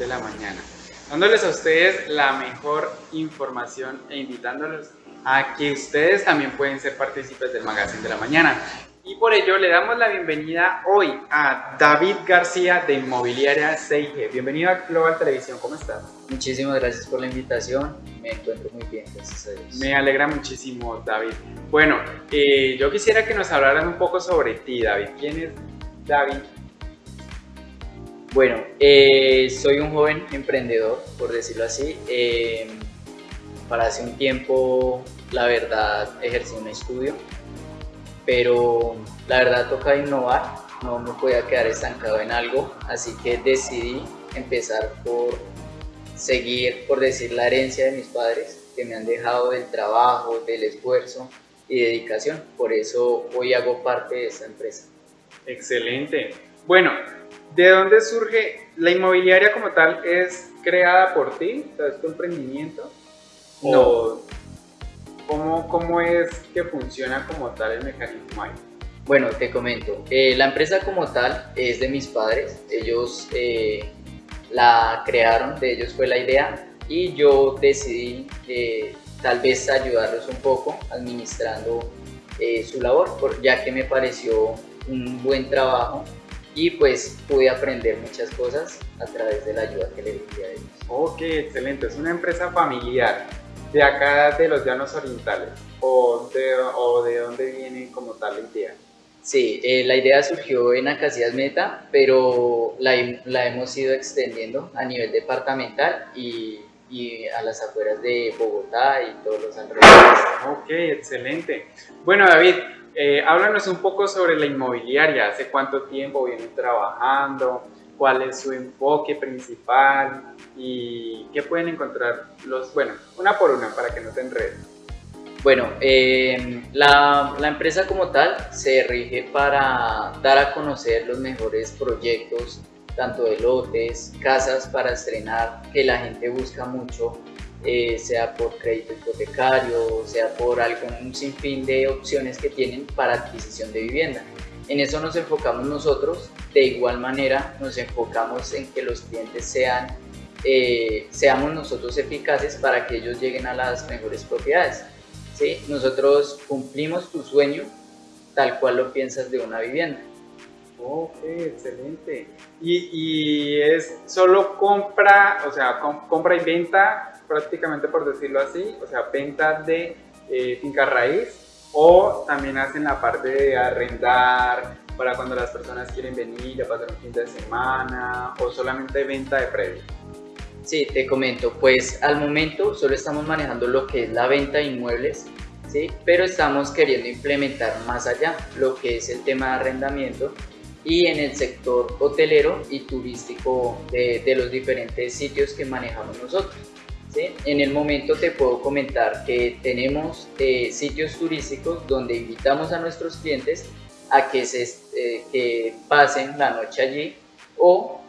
de la Mañana, dándoles a ustedes la mejor información e invitándolos a que ustedes también pueden ser partícipes del Magazine de la Mañana. Y por ello le damos la bienvenida hoy a David García de Inmobiliaria CIG. Bienvenido a Global Televisión, ¿cómo estás? Muchísimas gracias por la invitación, me encuentro muy bien, gracias a Dios. Me alegra muchísimo, David. Bueno, eh, yo quisiera que nos hablaran un poco sobre ti, David. ¿Quién es David? Bueno, eh, soy un joven emprendedor, por decirlo así. Eh, para hace un tiempo, la verdad, ejercí un estudio, pero la verdad toca innovar, no me podía quedar estancado en algo, así que decidí empezar por seguir, por decir, la herencia de mis padres, que me han dejado del trabajo, del esfuerzo y dedicación. Por eso hoy hago parte de esta empresa. Excelente. Bueno, ¿de dónde surge la inmobiliaria como tal? ¿Es creada por ti? ¿Es tu emprendimiento? No. ¿cómo, ¿Cómo es que funciona como tal el mecanismo ahí? Bueno, te comento. Eh, la empresa como tal es de mis padres. Ellos eh, la crearon, de ellos fue la idea y yo decidí eh, tal vez ayudarlos un poco administrando su labor, ya que me pareció un buen trabajo y pues pude aprender muchas cosas a través de la ayuda que le di a ellos. Ok, excelente. Es una empresa familiar de acá de los llanos orientales o de, o de dónde viene como tal la idea. Sí, eh, la idea surgió en Acacias Meta, pero la, la, hemos ido extendiendo a nivel departamental y, y, a las afueras de Bogotá y todos los alrededores. Ok, excelente. Bueno, David, eh, háblanos un poco sobre la inmobiliaria. ¿Hace cuánto tiempo vienen trabajando? ¿Cuál es su enfoque principal? ¿Y qué pueden encontrar los, bueno, una por una para que no te enreden? Bueno, eh, la, la, empresa como tal se rige para dar a conocer los mejores proyectos, tanto de lotes, casas para estrenar, que la gente busca mucho, eh, sea por crédito hipotecario, sea por algún sinfín de opciones que tienen para adquisición de vivienda. En eso nos enfocamos nosotros, de igual manera nos enfocamos en que los clientes sean, eh, seamos nosotros eficaces para que ellos lleguen a las mejores propiedades. Nosotros cumplimos tu sueño tal cual lo piensas de una vivienda. Ok, excelente. Y, es solo compra, o sea, compra y venta, prácticamente por decirlo así, o sea, venta de eh, finca raíz, o también hacen la parte de arrendar para cuando las personas quieren venir a pasar un fin de semana, o solamente venta de previo. Sí, te comento, pues al momento solo estamos manejando lo que es la venta de inmuebles, ¿sí? pero estamos queriendo implementar más allá lo que es el tema de arrendamiento y en el sector hotelero y turístico de, de los diferentes sitios que manejamos nosotros. ¿Sí? En el momento te puedo comentar que tenemos eh, sitios turísticos donde invitamos a nuestros clientes a que, se, eh, que pasen la noche allí o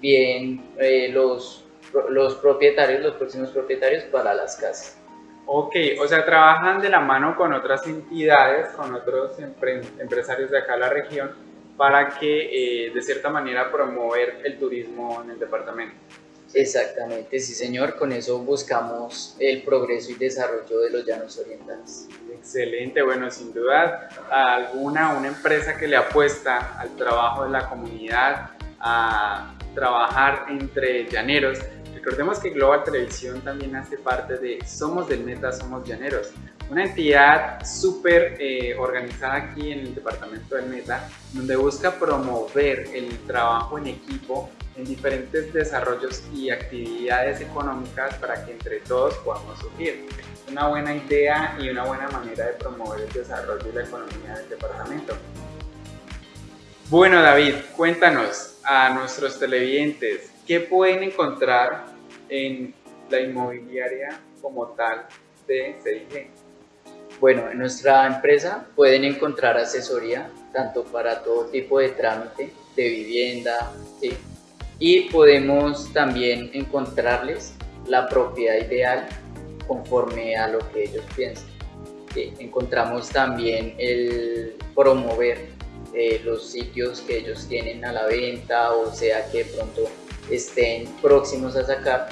bien eh, los los propietarios, los próximos propietarios para las casas. Ok, o sea, trabajan de la mano con otras entidades, con otros empresarios de acá de la región, para que eh, de cierta manera promover el turismo en el departamento. Exactamente, sí señor, con eso buscamos el progreso y desarrollo de los llanos orientales. Excelente, bueno, sin duda alguna, una empresa que le apuesta al trabajo de la comunidad, a trabajar entre llaneros, Recordemos que Global Televisión también hace parte de Somos del Meta, Somos Llaneros, una entidad súper eh, organizada aquí en el departamento del Meta, donde busca promover el trabajo en equipo en diferentes desarrollos y actividades económicas para que entre todos podamos surgir. Una buena idea y una buena manera de promover el desarrollo y la economía del departamento. Bueno David, cuéntanos a nuestros televidentes qué pueden encontrar en la inmobiliaria como tal de CIG? Bueno, en nuestra empresa pueden encontrar asesoría tanto para todo tipo de trámite de vivienda, y podemos también encontrarles la propiedad ideal conforme a lo que ellos piensan. Encontramos también el promover eh, los sitios que ellos tienen a la venta o sea que pronto estén próximos a sacar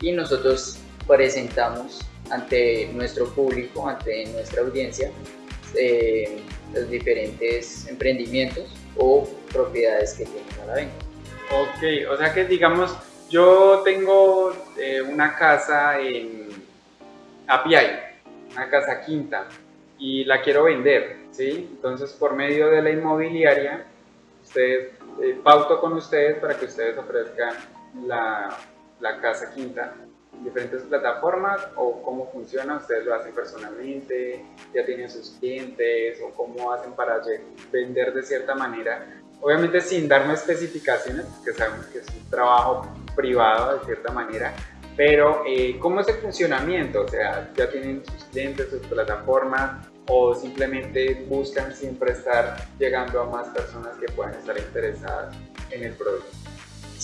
y nosotros presentamos ante nuestro público, ante nuestra audiencia, eh, los diferentes emprendimientos o propiedades que tienen a la venta. Ok, o sea que digamos, yo tengo eh, una casa en Apiay, una casa quinta, y la quiero vender, ¿sí? Entonces, por medio de la inmobiliaria, ustedes, eh, pauto con ustedes para que ustedes ofrezcan la, la casa quinta diferentes plataformas o cómo funciona, ustedes lo hacen personalmente, ya tienen sus clientes o cómo hacen para vender de cierta manera. Obviamente sin darme especificaciones, que sabemos que es un trabajo privado de cierta manera, pero eh, ¿cómo es el funcionamiento? O sea, ya tienen sus clientes, sus plataformas o simplemente buscan siempre estar llegando a más personas que puedan estar interesadas en el producto.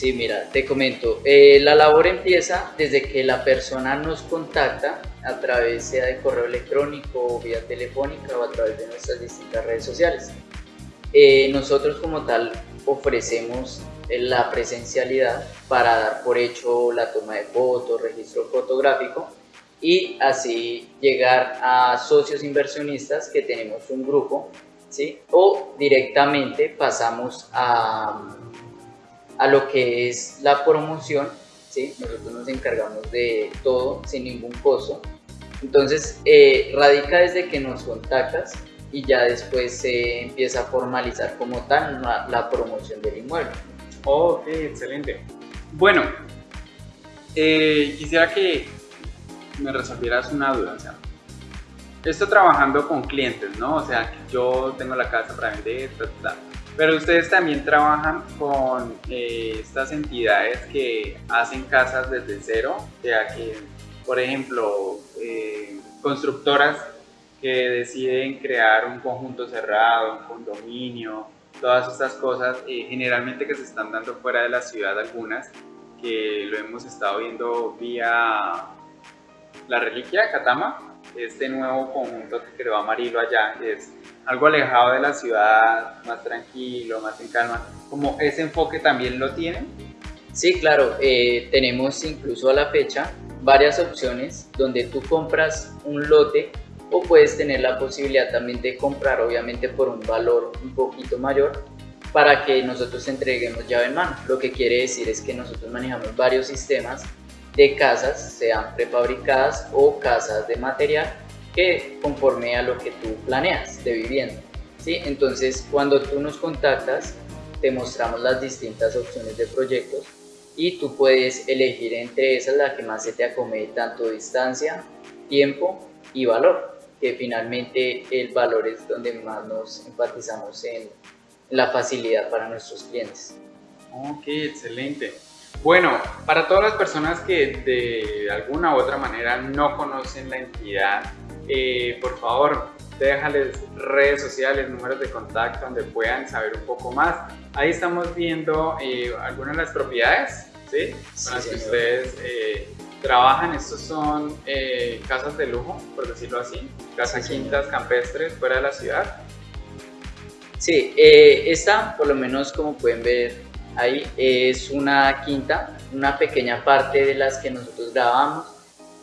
Sí, mira, te comento, eh, la labor empieza desde que la persona nos contacta a través sea de correo electrónico, o vía telefónica o a través de nuestras distintas redes sociales. Eh, nosotros como tal ofrecemos la presencialidad para dar por hecho la toma de fotos, registro fotográfico y así llegar a socios inversionistas que tenemos un grupo, ¿sí? O directamente pasamos a, a lo que es la promoción, ¿sí? Nosotros nos encargamos de todo sin ningún costo. Entonces, eh, radica desde que nos contactas y ya después se empieza a formalizar como tal la, la promoción del inmueble. Ok, excelente. Bueno, eh, quisiera que me resolvieras una duda. O sea, estoy trabajando con clientes, ¿no? O sea, yo tengo la casa para vender, pero ustedes también trabajan con eh, estas entidades que hacen casas desde cero, sea, que, por ejemplo, eh, constructoras que deciden crear un conjunto cerrado, un condominio, todas estas cosas, eh, generalmente que se están dando fuera de la ciudad algunas, que lo hemos estado viendo vía la reliquia de Catama, este nuevo conjunto que creó Amarillo allá, es algo alejado de la ciudad, más tranquilo, más en calma, como ese enfoque también lo tienen. Sí, claro, eh, tenemos incluso a la fecha varias opciones donde tú compras un lote o puedes tener la posibilidad también de comprar obviamente por un valor un poquito mayor para que nosotros entreguemos llave en mano. Lo que quiere decir es que nosotros manejamos varios sistemas de casas, sean prefabricadas o casas de material que conforme a lo que tú planeas de vivienda. ¿sí? Entonces, cuando tú nos contactas, te mostramos las distintas opciones de proyectos y tú puedes elegir entre esas la que más se te acomode tanto distancia, tiempo y valor que finalmente el valor es donde más nos enfatizamos en la facilidad para nuestros clientes. Ok, excelente. Bueno, para todas las personas que de alguna u otra manera no conocen la entidad, eh, por favor, déjales redes sociales, números de contacto donde puedan saber un poco más. Ahí estamos viendo eh, algunas de las propiedades, ¿sí? Con las que ustedes eh, trabajan, estos son casas de lujo, por decirlo así, casas quintas campestres fuera de la ciudad. Sí, esta, por lo menos como pueden ver ahí, es una quinta, una pequeña parte de las que nosotros grabamos.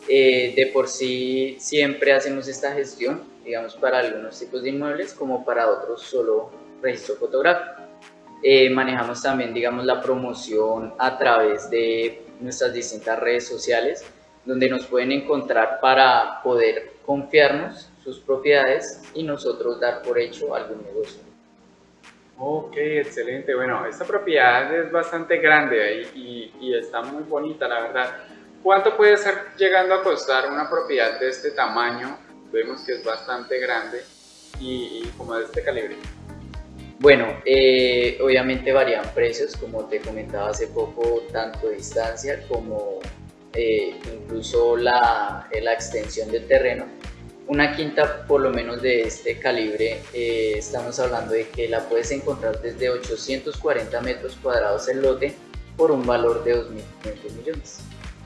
Eh, de por sí siempre hacemos esta gestión, digamos, para algunos tipos de inmuebles como para otros solo registro fotográfico. manejamos también, digamos, la promoción a través de nuestras distintas redes sociales, donde nos pueden encontrar para poder confiarnos sus propiedades y nosotros dar por hecho algún negocio. Ok, excelente. Bueno, esta propiedad es bastante grande y, y, está muy bonita, la verdad. ¿Cuánto puede ser llegando a costar una propiedad de este tamaño? Vemos que es bastante grande y, y como de este calibre. Bueno, eh, obviamente varían precios, como te comentaba hace poco, tanto distancia como eh, incluso la, eh, la, extensión del terreno. Una quinta por lo menos de este calibre, estamos hablando de que la puedes encontrar desde 840 metros cuadrados el lote por un valor de 2.500 millones.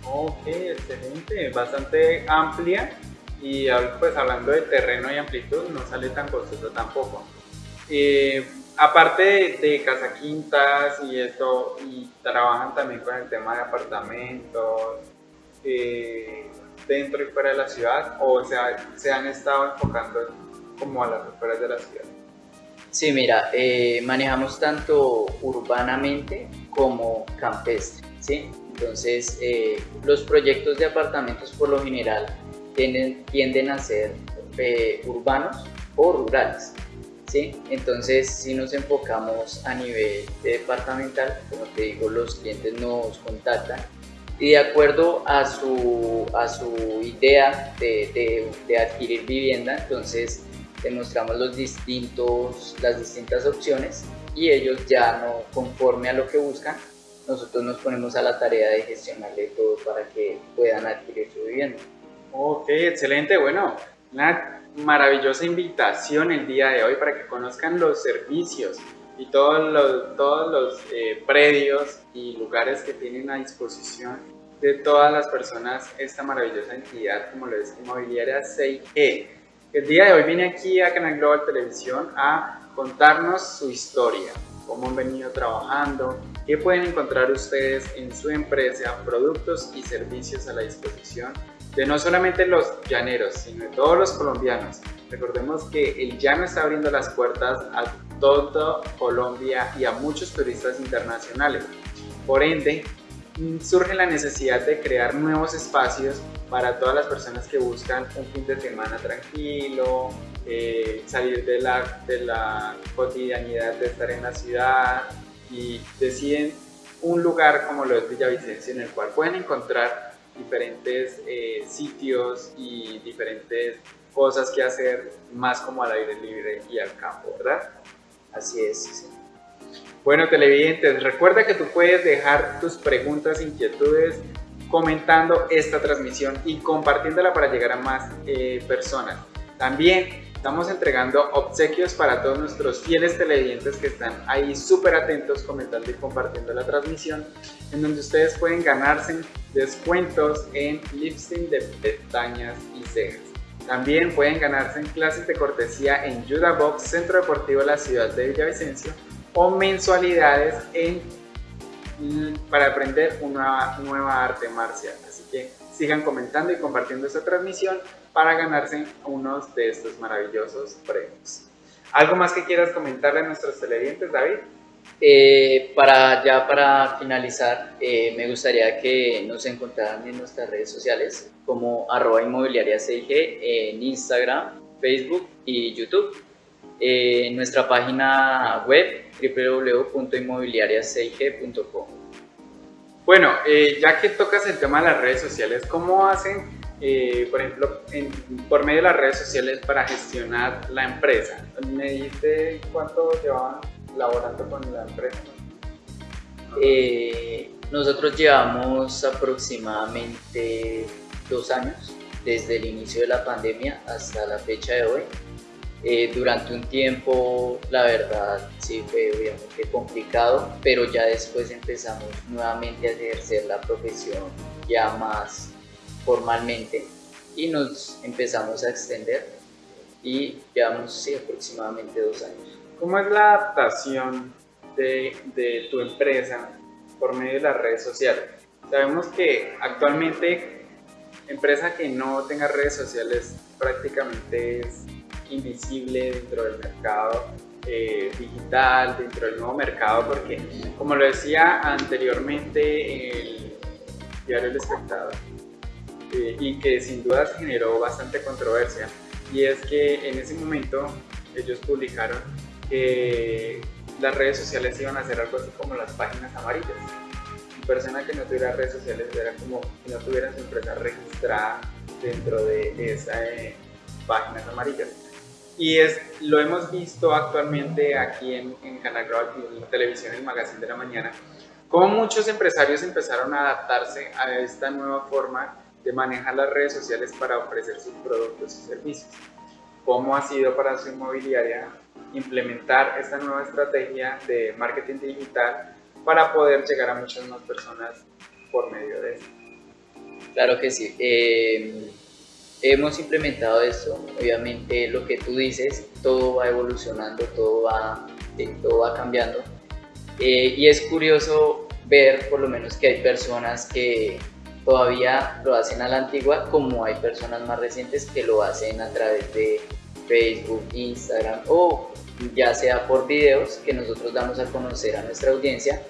Ok, excelente, bastante amplia y pues hablando de terreno y amplitud no sale tan costoso tampoco. aparte de, casa quintas y esto, y trabajan también con el tema de apartamentos eh, dentro y fuera de la ciudad, o se han estado enfocando como a las afueras de la ciudad. Sí, mira, eh, manejamos tanto urbanamente como campestre, ¿sí? Entonces, eh, los proyectos de apartamentos por lo general tienden, a ser urbanos o rurales. Entonces, si nos enfocamos a nivel departamental, como te digo, los clientes nos contactan y de acuerdo a su, a su idea de, de, adquirir vivienda, entonces demostramos los distintos, las distintas opciones y ellos ya no conforme a lo que buscan, nosotros nos ponemos a la tarea de gestionarle todo para que puedan adquirir su vivienda. Ok, excelente. Bueno, Nat, maravillosa invitación el día de hoy para que conozcan los servicios y todos los, todos los eh, predios y lugares que tienen a disposición de todas las personas esta maravillosa entidad como lo es Inmobiliaria 6G. El día de hoy viene aquí a Canal Global Televisión a contarnos su historia, cómo han venido trabajando, qué pueden encontrar ustedes en su empresa, productos y servicios a la disposición de no solamente los llaneros, sino de todos los colombianos. Recordemos que el llano está abriendo las puertas a todo Colombia y a muchos turistas internacionales. Por ende, surge la necesidad de crear nuevos espacios para todas las personas que buscan un fin de semana tranquilo, eh, salir de la, de la cotidianidad de estar en la ciudad y deciden un lugar como lo es Villavicencio en el cual pueden encontrar diferentes eh, sitios y diferentes cosas que hacer más como al aire libre y al campo, ¿verdad? Así es. Bueno, televidentes, recuerda que tú puedes dejar tus preguntas, inquietudes comentando esta transmisión y compartiéndola para llegar a más eh, personas. También Estamos entregando obsequios para todos nuestros fieles televidentes que están ahí súper atentos comentando y compartiendo la transmisión, en donde ustedes pueden ganarse descuentos en lifting de pestañas y cejas. También pueden ganarse en clases de cortesía en Judah Box, Centro Deportivo de la ciudad de Villavicencio, o mensualidades en, para aprender una nueva arte marcial. Así que sigan comentando y compartiendo esta transmisión para ganarse unos de estos maravillosos premios. ¿Algo más que quieras comentarle a nuestros televidentes, David? Eh, para ya para finalizar, eh, me gustaría que nos encontraran en nuestras redes sociales como arroba inmobiliaria CIG en Instagram, Facebook y YouTube. Eh, en nuestra página web www.inmobiliariacig.com. Bueno, ya que tocas el tema de las redes sociales, ¿cómo hacen eh, por ejemplo, por medio de las redes sociales para gestionar la empresa. ¿Me dijiste cuánto llevaban laborando con la empresa? Eh, nosotros llevamos aproximadamente dos años, desde el inicio de la pandemia hasta la fecha de hoy. Eh, durante un tiempo, la verdad, sí fue obviamente complicado, pero ya después empezamos nuevamente a ejercer la profesión ya más formalmente y nos empezamos a extender y llevamos sí, aproximadamente dos años. ¿Cómo es la adaptación de, de tu empresa por medio de las redes sociales? Sabemos que actualmente empresa que no tenga redes sociales prácticamente es invisible dentro del mercado eh, digital, dentro del nuevo mercado, porque como lo decía anteriormente el diario El Espectador, eh, y que sin duda generó bastante controversia. Y es que en ese momento ellos publicaron que las redes sociales iban a ser algo así como las páginas amarillas. Una persona que no tuviera redes sociales era como si no tuviera su empresa registrada dentro de esas eh, páginas amarillas. Y es, lo hemos visto actualmente aquí en, en Canal Global, en televisión, el Magazine de la Mañana, cómo muchos empresarios empezaron a adaptarse a esta nueva forma de manejar las redes sociales para ofrecer sus productos y servicios. ¿Cómo ha sido para su inmobiliaria implementar esta nueva estrategia de marketing digital para poder llegar a muchas más personas por medio de esto? Claro que sí. Eh, hemos implementado esto. Obviamente lo que tú dices, todo va evolucionando, todo va todo va cambiando. Eh, y es curioso ver por lo menos que hay personas que todavía lo hacen a la antigua, como hay personas más recientes que lo hacen a través de Facebook, Instagram o ya sea por videos que nosotros damos a conocer a nuestra audiencia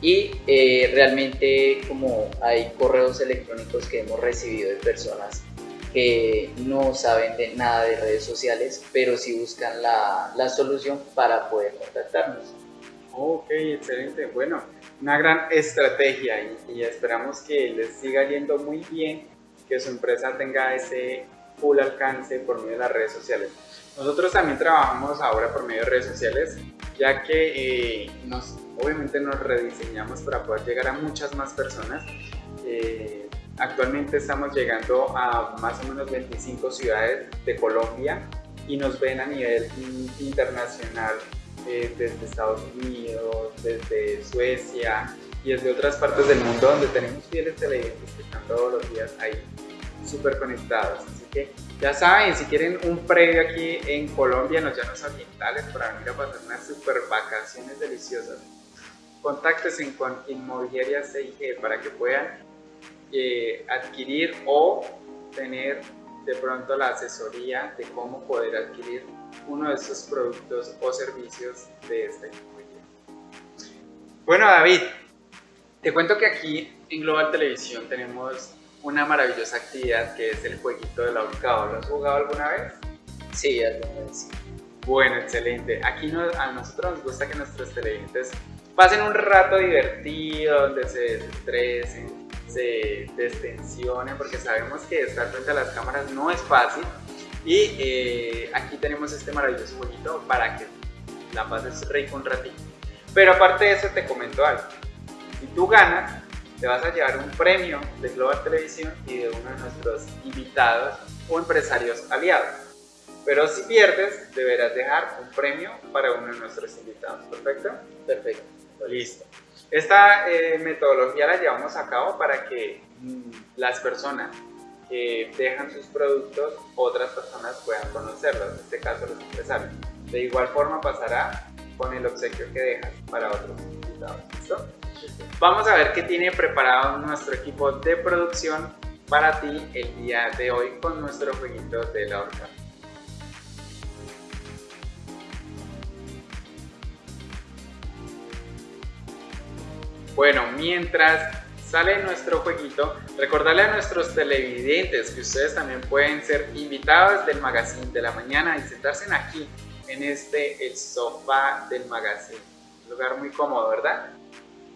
y eh, realmente como hay correos electrónicos que hemos recibido de personas que no saben de nada de redes sociales, pero sí buscan la, la solución para poder contactarnos. Ok, excelente. Bueno, una gran estrategia y, y, esperamos que les siga yendo muy bien, que su empresa tenga ese full alcance por medio de las redes sociales. Nosotros también trabajamos ahora por medio de redes sociales, ya que eh, nos, obviamente nos rediseñamos para poder llegar a muchas más personas. Eh, actualmente estamos llegando a más o menos 25 ciudades de Colombia y nos ven a nivel internacional eh, desde Estados Unidos, desde Suecia y desde otras partes del mundo donde tenemos fieles televidentes que están todos los días ahí súper conectados. Así que ya saben, si quieren un previo aquí en Colombia, en los llanos orientales, para venir a pasar unas super vacaciones deliciosas, contáctense con Inmobiliaria CIG para que puedan eh, adquirir o tener de pronto la asesoría de cómo poder adquirir uno de estos productos o servicios de esta inmobiliaria. Bueno, David, te cuento que aquí en Global Televisión tenemos una maravillosa actividad que es el jueguito del ahorcado. ¿Lo has jugado alguna vez? Sí, alguna vez. Bueno, excelente. Aquí a nosotros nos gusta que nuestros televidentes pasen un rato divertido, donde se desestresen, se destensionen, porque sabemos que estar frente a las cámaras no es fácil y eh, aquí tenemos este maravilloso jueguito para que la pases rico un ratito. Pero aparte de eso te comento algo. Si tú ganas, te vas a llevar un premio de Global Televisión y de uno de nuestros invitados o empresarios aliados. Pero si pierdes, deberás dejar un premio para uno de nuestros invitados. ¿Perfecto? Perfecto. Listo. Esta eh, metodología la llevamos a cabo para que mm, las personas que dejan sus productos, otras personas puedan conocerlos, en este caso los empresarios. De igual forma pasará con el obsequio que dejas para otros invitados. ¿Listo? Vamos a ver qué tiene preparado nuestro equipo de producción para ti el día de hoy con nuestro jueguito de la horca. Bueno, mientras sale nuestro jueguito, recordarle a nuestros televidentes que ustedes también pueden ser invitados del magazine de la mañana y sentarse aquí, en este, el sofá del magazine. Un lugar muy cómodo, ¿verdad?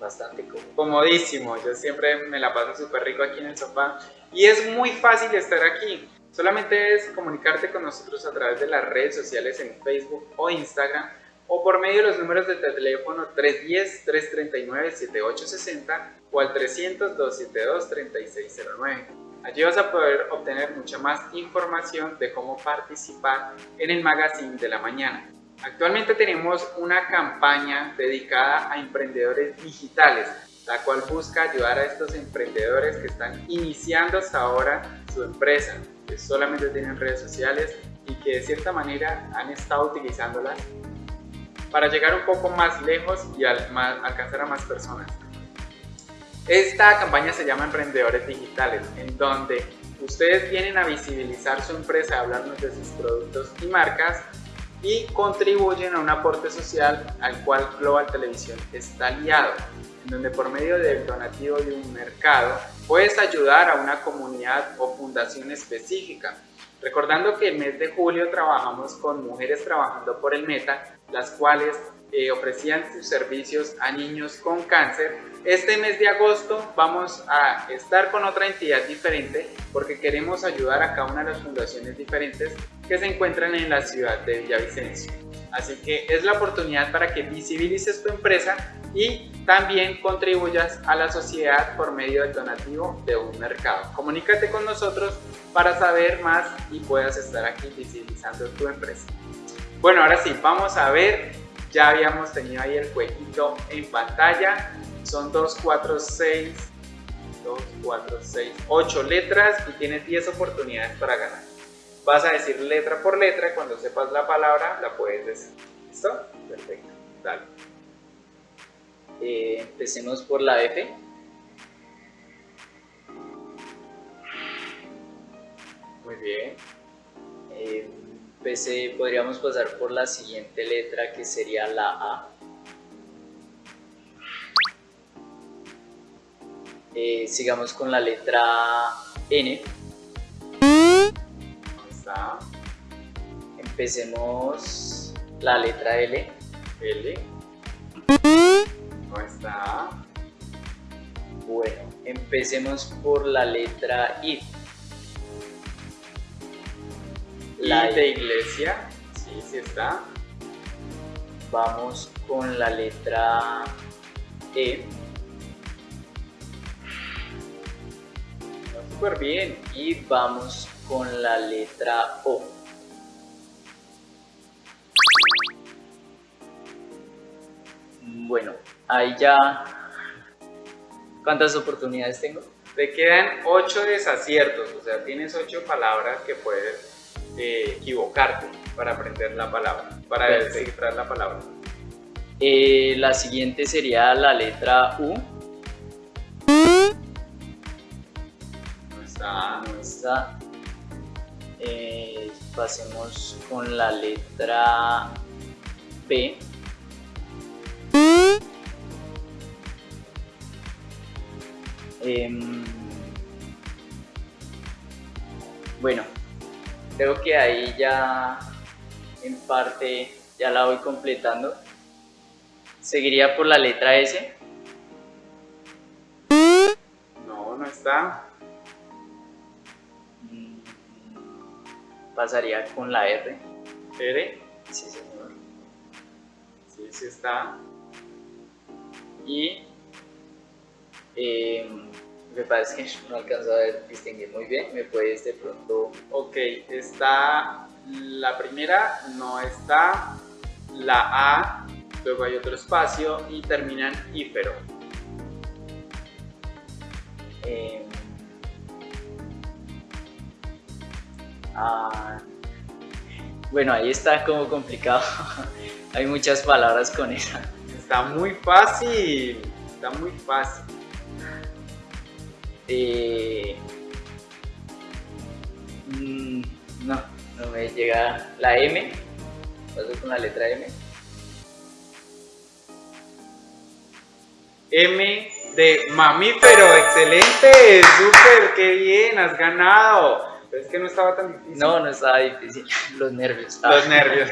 Bastante cómodo. Comodísimo, yo siempre me la paso súper rico aquí en el sofá y es muy fácil estar aquí. Solamente es comunicarte con nosotros a través de las redes sociales en Facebook o Instagram o por medio de los números de teléfono 310-339-7860 o al 300-272-3609. Allí vas a poder obtener mucha más información de cómo participar en el magazine de la mañana. Actualmente tenemos una campaña dedicada a emprendedores digitales, la cual busca ayudar a estos emprendedores que están iniciando hasta ahora su empresa, que solamente tienen redes sociales y que de cierta manera han estado utilizándolas para llegar un poco más lejos y alcanzar a más personas. Esta campaña se llama Emprendedores Digitales, en donde ustedes vienen a visibilizar su empresa, hablarnos de sus productos y marcas y contribuyen a un aporte social al cual Global Televisión está aliado, en donde por medio del donativo de un mercado puedes ayudar a una comunidad o fundación específica. Recordando que el mes de julio trabajamos con Mujeres Trabajando por el Meta, las cuales eh, ofrecían sus servicios a niños con cáncer. Este mes de agosto vamos a estar con otra entidad diferente porque queremos ayudar a cada una de las fundaciones diferentes que se encuentran en la ciudad de Villavicencio. Así que es la oportunidad para que visibilices tu empresa y también contribuyas a la sociedad por medio del donativo de un mercado. Comunícate con nosotros para saber más y puedas estar aquí visibilizando tu empresa. Bueno, ahora sí, vamos a ver. Ya habíamos tenido ahí el jueguito en pantalla. Son 2, 4, 6, 2, 4, 6, 8 letras y tienes 10 oportunidades para ganar. Vas a decir letra por letra, cuando sepas la palabra la puedes decir. ¿Listo? Perfecto. Dale. Eh, empecemos por la F. Muy bien. Eh, podríamos pasar por la siguiente letra que sería la A. Eh, sigamos con la letra N. Empecemos la letra L. L. ¿Dónde está? Bueno, empecemos por la letra I. La de iglesia. Sí, sí está. Vamos con la letra E. Súper bien. Y vamos con la letra O. Bueno, ahí ya... ¿Cuántas oportunidades tengo? Te quedan 8 desaciertos, o sea, tienes 8 palabras que puedes eh, equivocarte para aprender la palabra, para descifrar la palabra. Eh, la siguiente sería la letra U. ¿Dónde está? No está. Eh, pasemos con la letra P. Em, bueno, creo que ahí ya en parte ya la voy completando. Seguiría por la letra S. No, no está. Mm, Pasaría con la R. R. Sí, señor. Sí, sí está. Y eh, me parece que no alcanzo a ver, distinguir muy bien. ¿Me puedes de pronto Ok, está la primera, no está la A, luego hay otro espacio y terminan ífero. eh, ah, bueno, ahí está como complicado. Hay muchas palabras con esa. Está muy fácil, está muy fácil. Eh, mm, no, no me llega la M. Paso con la letra M. M de mamífero, excelente, súper, qué bien, has ganado. Pero es que no estaba tan difícil. No, no estaba difícil. Los nervios. Los nervios.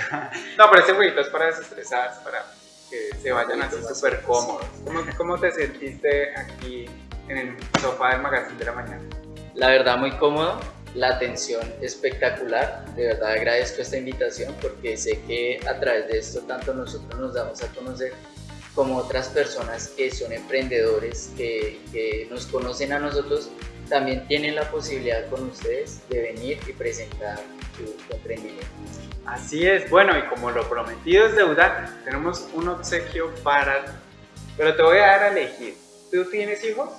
No, pero este jueguito es para desestresarse, para que se vayan así súper cómodos. ¿Cómo, ¿Cómo te sentiste aquí en el sofá del magazine de la mañana? La verdad, muy cómodo. La atención espectacular. De verdad agradezco esta invitación porque sé que a través de esto tanto nosotros nos damos a conocer como otras personas que son emprendedores, que, que nos conocen a nosotros, también tienen la posibilidad con ustedes de venir y presentar su, emprendimiento. Así es, bueno, y como lo prometido es deuda, tenemos un obsequio para. Pero te voy a dar a elegir. ¿Tú tienes hijos?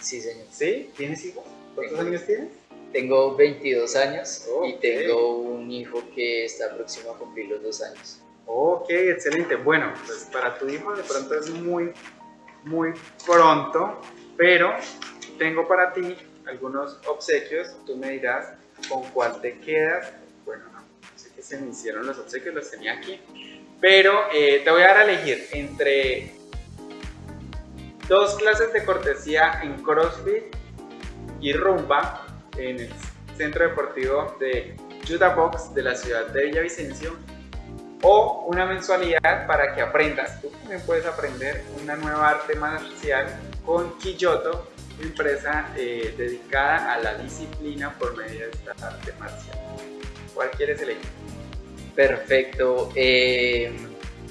Sí, señor. ¿Sí? ¿Tienes hijos? ¿Cuántos Tengo. años tienes? Tengo 22 años y tengo un hijo que está próximo a cumplir los dos años. Ok, excelente. Bueno, pues para tu hijo de pronto es muy, muy pronto, pero tengo para ti algunos obsequios. Tú me dirás con cuál te quedas. Bueno, no, sé qué se me hicieron los obsequios, los tenía aquí. Pero eh, te voy a dar a elegir entre dos clases de cortesía en CrossFit y Rumba en el Centro Deportivo de Judah Box de la ciudad de Villavicencio o una mensualidad para que aprendas. Tú también puedes aprender una nueva arte marcial con Kiyoto, empresa eh, dedicada a la disciplina por medio de esta arte marcial. ¿Cuál quieres elegir? Perfecto. eh,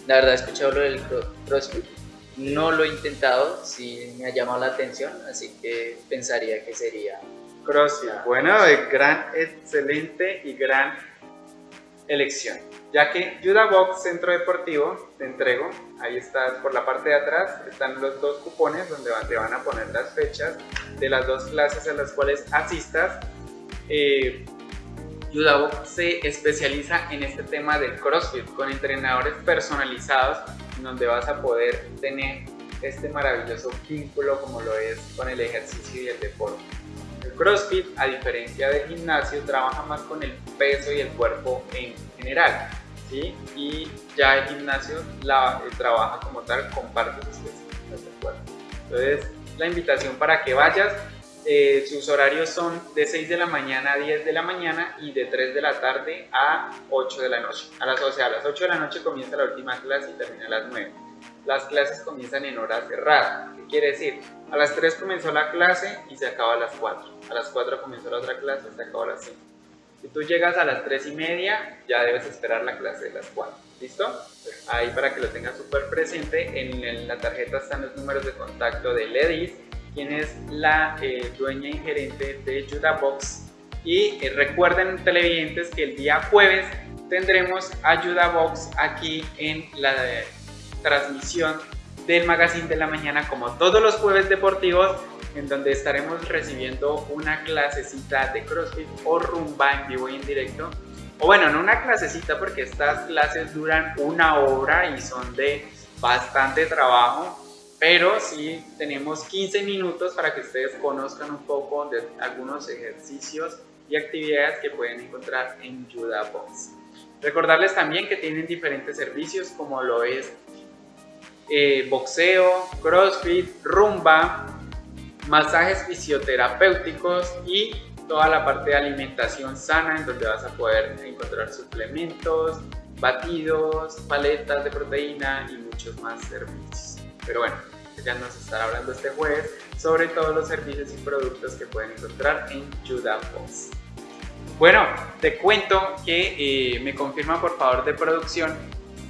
la verdad he escuchado lo del cro- CrossFit. No lo he intentado, sí me ha llamado la atención, así que pensaría que sería. CrossFit. Bueno, de gran, excelente y gran elección. Ya que Judah Box Centro Deportivo, te entrego, ahí estás por la parte de atrás, están los dos cupones donde te van a poner las fechas de las dos clases a las cuales asistas. Eh, Judah Box se especializa en este tema del CrossFit con entrenadores personalizados donde vas a poder tener este maravilloso vínculo como lo es con el ejercicio y el deporte. El CrossFit, a diferencia del gimnasio, trabaja más con el peso y el cuerpo en general, ¿sí? Y ya el gimnasio la, eh, trabaja como tal con partes específicas del cuerpo. Entonces, la invitación para que vayas, eh, sus horarios son de 6 de la mañana a 10 de la mañana y de 3 de la tarde a 8 de la noche. A las, o sea, a las 8 de la noche comienza la última clase y termina a las 9 las clases comienzan en hora cerrada. ¿Qué quiere decir? A las 3 comenzó la clase y se acaba a las 4. A las 4 comenzó la otra clase y se acaba a las 5. Si tú llegas a las 3 y media, ya debes esperar la clase de las 4. ¿Listo? Ahí para que lo tengas súper presente, en, la tarjeta están los números de contacto de Ledis, quien es la eh, dueña y gerente de Box Y eh, recuerden, televidentes, que el día jueves tendremos Box aquí en la transmisión del Magazine de la Mañana como todos los jueves deportivos en donde estaremos recibiendo una clasecita de CrossFit o rumba en vivo y en directo. O bueno, no una clasecita porque estas clases duran una hora y son de bastante trabajo, pero sí tenemos 15 minutos para que ustedes conozcan un poco de algunos ejercicios y actividades que pueden encontrar en Juda Box. Recordarles también que tienen diferentes servicios como lo es eh, boxeo, crossfit, rumba, masajes fisioterapéuticos y toda la parte de alimentación sana en donde vas a poder encontrar suplementos, batidos, paletas de proteína y muchos más servicios. Pero bueno, ya nos estará hablando este jueves sobre todos los servicios y productos que pueden encontrar en Judah Bueno, te cuento que eh, me confirma por favor de producción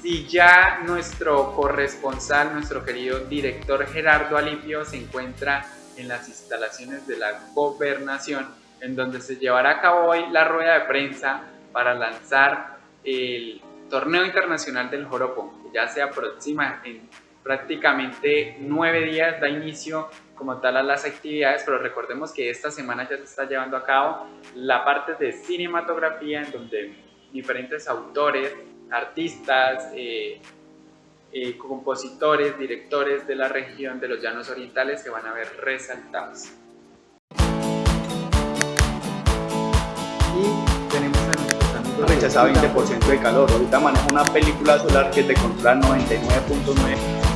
si ya nuestro corresponsal, nuestro querido director Gerardo Alipio se encuentra en las instalaciones de la gobernación, en donde se llevará a cabo hoy la rueda de prensa para lanzar el torneo internacional del Joropo, que ya se aproxima en prácticamente nueve días, da inicio como tal a las actividades, pero recordemos que esta semana ya se está llevando a cabo la parte de cinematografía, en donde diferentes autores, artistas, eh, eh, compositores, directores de la región de los Llanos Orientales se van a ver resaltados. Y tenemos a nuestros amigos rechazado 20% de calor. Ahorita manejo una película solar que te controla 99.9